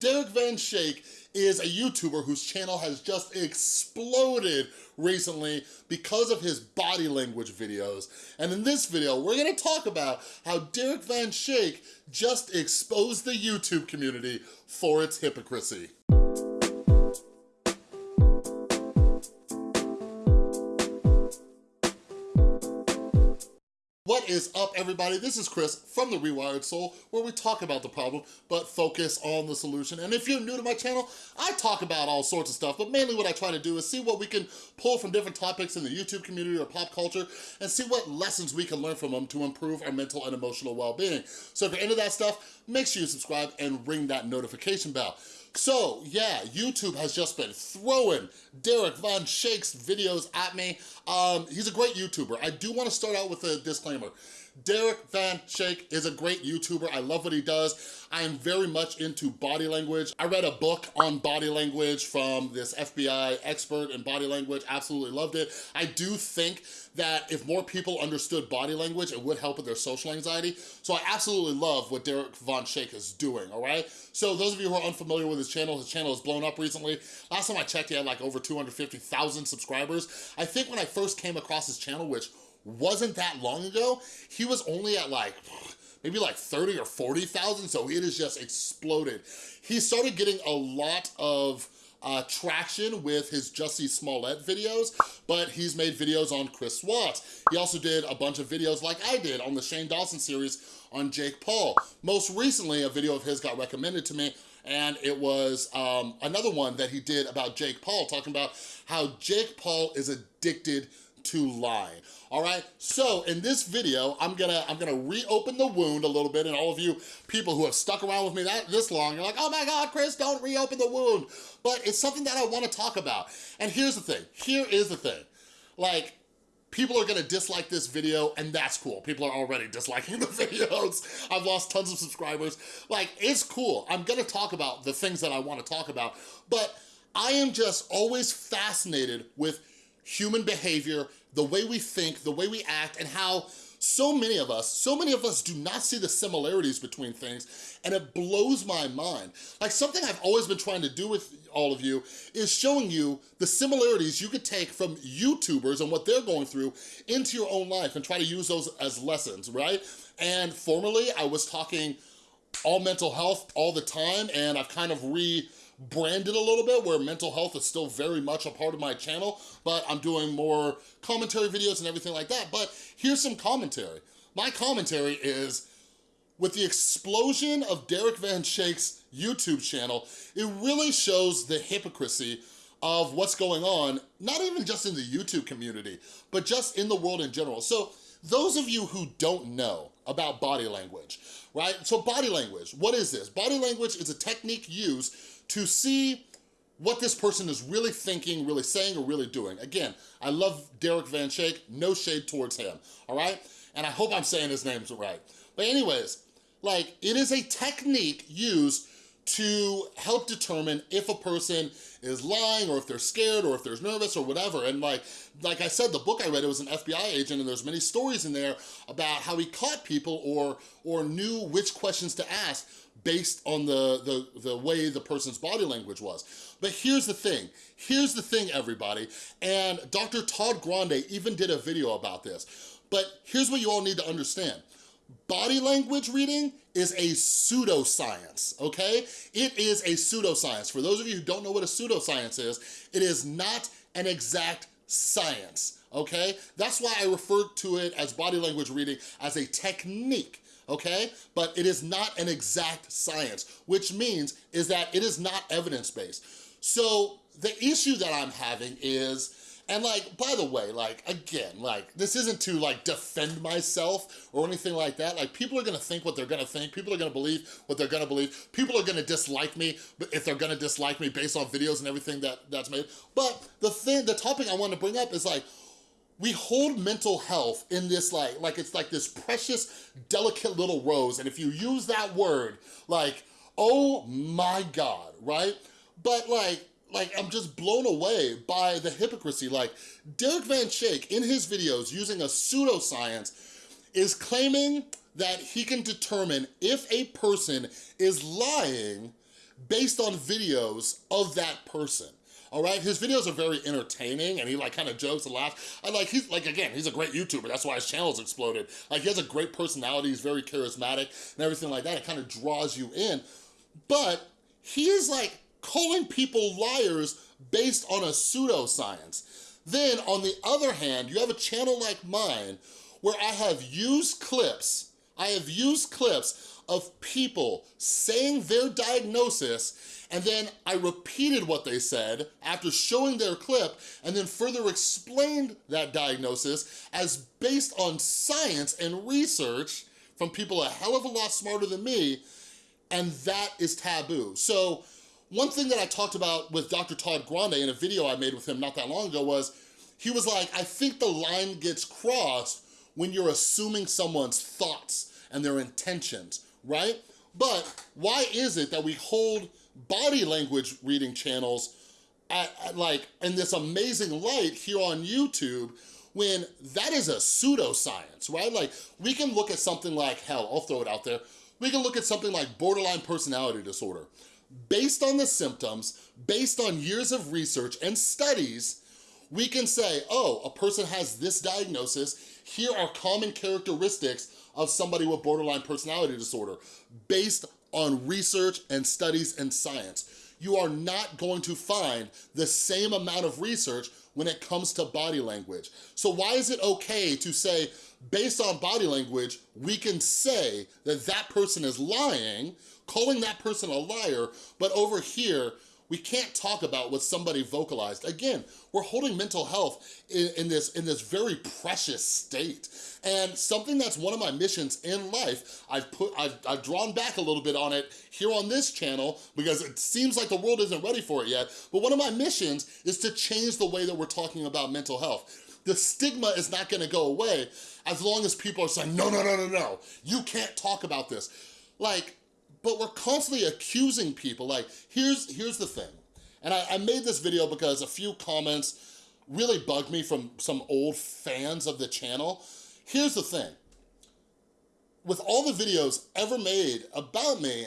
Derek Van Schaik is a YouTuber whose channel has just exploded recently because of his body language videos. And in this video, we're gonna talk about how Derek Van Schaik just exposed the YouTube community for its hypocrisy. What is up, everybody? This is Chris from The Rewired Soul, where we talk about the problem, but focus on the solution. And if you're new to my channel, I talk about all sorts of stuff, but mainly what I try to do is see what we can pull from different topics in the YouTube community or pop culture, and see what lessons we can learn from them to improve our mental and emotional well-being. So if you're into that stuff, make sure you subscribe and ring that notification bell. So yeah, YouTube has just been throwing Derek Van Schaik's videos at me. Um, he's a great YouTuber. I do wanna start out with a disclaimer. Derek Van Schaik is a great YouTuber. I love what he does. I am very much into body language. I read a book on body language from this FBI expert in body language. Absolutely loved it. I do think that if more people understood body language, it would help with their social anxiety. So I absolutely love what Derek Van Schaik is doing, all right? So those of you who are unfamiliar with his channel, his channel has blown up recently. Last time I checked, he had like over 250,000 subscribers. I think when I first came across his channel, which wasn't that long ago, he was only at like, maybe like 30 or 40,000, so it has just exploded. He started getting a lot of uh, traction with his Jussie Smollett videos, but he's made videos on Chris Watts. He also did a bunch of videos like I did on the Shane Dawson series on Jake Paul. Most recently, a video of his got recommended to me and it was um, another one that he did about Jake Paul, talking about how Jake Paul is addicted to lie. All right, so in this video, I'm gonna I'm gonna reopen the wound a little bit, and all of you people who have stuck around with me that this long, you're like, oh my God, Chris, don't reopen the wound. But it's something that I wanna talk about. And here's the thing, here is the thing. Like, people are gonna dislike this video and that's cool. People are already disliking the videos. I've lost tons of subscribers. Like, it's cool. I'm gonna talk about the things that I wanna talk about, but I am just always fascinated with human behavior, the way we think, the way we act, and how so many of us, so many of us do not see the similarities between things, and it blows my mind. Like something I've always been trying to do with all of you is showing you the similarities you could take from YouTubers and what they're going through into your own life and try to use those as lessons, right? And formerly, I was talking all mental health all the time, and I've kind of re branded a little bit where mental health is still very much a part of my channel, but I'm doing more commentary videos and everything like that. But here's some commentary. My commentary is, with the explosion of Derek Van Schaik's YouTube channel, it really shows the hypocrisy of what's going on, not even just in the YouTube community, but just in the world in general. So those of you who don't know about body language, right? So body language, what is this? Body language is a technique used to see what this person is really thinking, really saying, or really doing. Again, I love Derek Van Schaik, no shade towards him, all right? And I hope I'm saying his names right. But anyways, like, it is a technique used to help determine if a person is lying or if they're scared or if they're nervous or whatever. And like, like I said, the book I read, it was an FBI agent and there's many stories in there about how he caught people or, or knew which questions to ask based on the, the, the way the person's body language was. But here's the thing, here's the thing everybody, and Dr. Todd Grande even did a video about this, but here's what you all need to understand. Body language reading is a pseudoscience, okay? It is a pseudoscience. For those of you who don't know what a pseudoscience is, it is not an exact science, okay? That's why I refer to it as body language reading as a technique okay? But it is not an exact science, which means is that it is not evidence-based. So the issue that I'm having is, and like, by the way, like, again, like, this isn't to like defend myself or anything like that. Like, people are gonna think what they're gonna think. People are gonna believe what they're gonna believe. People are gonna dislike me but if they're gonna dislike me based on videos and everything that that's made. But the thing, the topic I want to bring up is like, we hold mental health in this like, like it's like this precious, delicate little rose. And if you use that word, like, oh my God, right? But like, like I'm just blown away by the hypocrisy. Like Derek Van Schaik in his videos using a pseudoscience is claiming that he can determine if a person is lying based on videos of that person all right? His videos are very entertaining and he like kind of jokes and laughs. I like, he's like, again, he's a great YouTuber. That's why his channel's exploded. Like he has a great personality. He's very charismatic and everything like that. It kind of draws you in. But he is like calling people liars based on a pseudoscience. Then on the other hand, you have a channel like mine where I have used clips, I have used clips of people saying their diagnosis and then I repeated what they said after showing their clip and then further explained that diagnosis as based on science and research from people a hell of a lot smarter than me, and that is taboo. So one thing that I talked about with Dr. Todd Grande in a video I made with him not that long ago was, he was like, I think the line gets crossed when you're assuming someone's thoughts and their intentions, right? But why is it that we hold body language reading channels at, at like in this amazing light here on YouTube when that is a pseudoscience, right? Like we can look at something like, hell, I'll throw it out there. We can look at something like borderline personality disorder. Based on the symptoms, based on years of research and studies, we can say, oh, a person has this diagnosis, here are common characteristics of somebody with borderline personality disorder based on research and studies and science. You are not going to find the same amount of research when it comes to body language. So why is it okay to say, based on body language, we can say that that person is lying, calling that person a liar, but over here, we can't talk about what somebody vocalized. Again, we're holding mental health in, in, this, in this very precious state. And something that's one of my missions in life, I've put, I've, I've drawn back a little bit on it here on this channel because it seems like the world isn't ready for it yet. But one of my missions is to change the way that we're talking about mental health. The stigma is not gonna go away as long as people are saying, no, no, no, no, no, you can't talk about this. Like, but we're constantly accusing people. Like, here's, here's the thing. And I, I made this video because a few comments really bugged me from some old fans of the channel. Here's the thing. With all the videos ever made about me,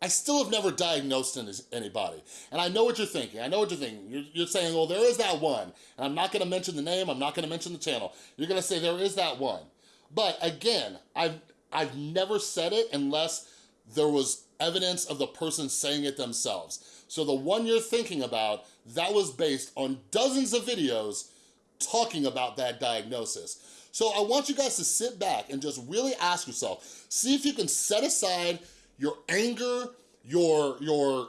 I still have never diagnosed anybody. And I know what you're thinking. I know what you're thinking. You're, you're, saying, well, there is that one. And I'm not gonna mention the name. I'm not gonna mention the channel. You're gonna say there is that one. But again, I've, I've never said it unless there was evidence of the person saying it themselves. So the one you're thinking about, that was based on dozens of videos talking about that diagnosis. So I want you guys to sit back and just really ask yourself, see if you can set aside your anger, your, your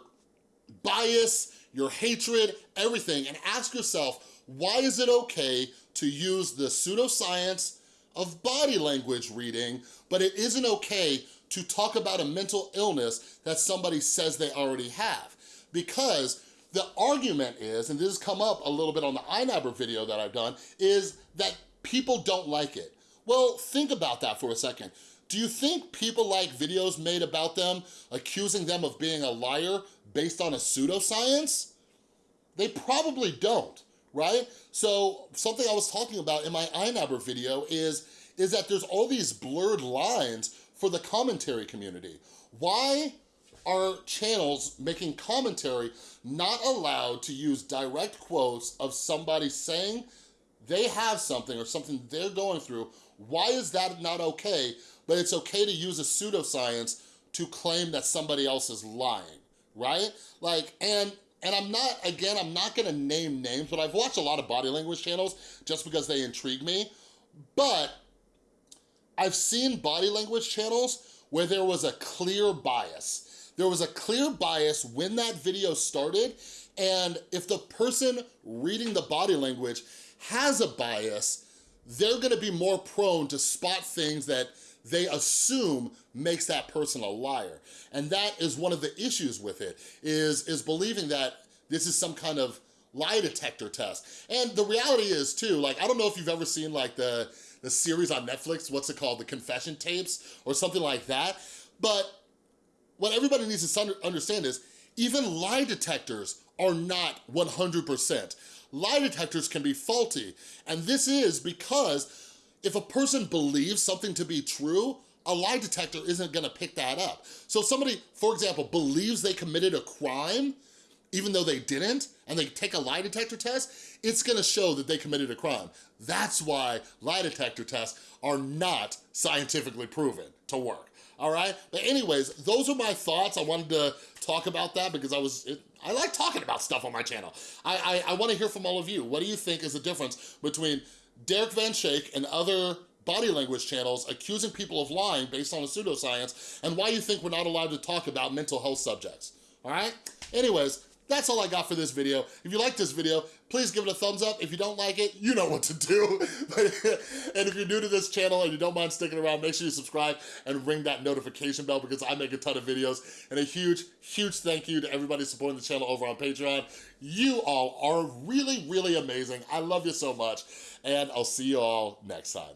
bias, your hatred, everything, and ask yourself, why is it okay to use the pseudoscience of body language reading, but it isn't okay to talk about a mental illness that somebody says they already have. Because the argument is, and this has come up a little bit on the iNabber video that I've done, is that people don't like it. Well, think about that for a second. Do you think people like videos made about them accusing them of being a liar based on a pseudoscience? They probably don't, right? So something I was talking about in my iNabber video is, is that there's all these blurred lines for the commentary community. Why are channels making commentary not allowed to use direct quotes of somebody saying they have something or something they're going through? Why is that not okay, but it's okay to use a pseudoscience to claim that somebody else is lying, right? Like, and and I'm not, again, I'm not gonna name names, but I've watched a lot of body language channels just because they intrigue me. But I've seen body language channels where there was a clear bias. There was a clear bias when that video started, and if the person reading the body language has a bias, they're gonna be more prone to spot things that they assume makes that person a liar. And that is one of the issues with it, is, is believing that this is some kind of lie detector test. And the reality is too, like, I don't know if you've ever seen like the, the series on Netflix, what's it called, The Confession Tapes or something like that. But what everybody needs to understand is even lie detectors are not 100%. Lie detectors can be faulty. And this is because if a person believes something to be true, a lie detector isn't gonna pick that up. So somebody, for example, believes they committed a crime, even though they didn't, and they take a lie detector test, it's gonna show that they committed a crime. That's why lie detector tests are not scientifically proven to work, all right? But anyways, those are my thoughts. I wanted to talk about that because I was, it, I like talking about stuff on my channel. I, I, I wanna hear from all of you. What do you think is the difference between Derek Van Schaik and other body language channels accusing people of lying based on a pseudoscience and why you think we're not allowed to talk about mental health subjects, all right? Anyways, that's all I got for this video. If you like this video, please give it a thumbs up. If you don't like it, you know what to do. and if you're new to this channel and you don't mind sticking around, make sure you subscribe and ring that notification bell because I make a ton of videos. And a huge, huge thank you to everybody supporting the channel over on Patreon. You all are really, really amazing. I love you so much. And I'll see you all next time.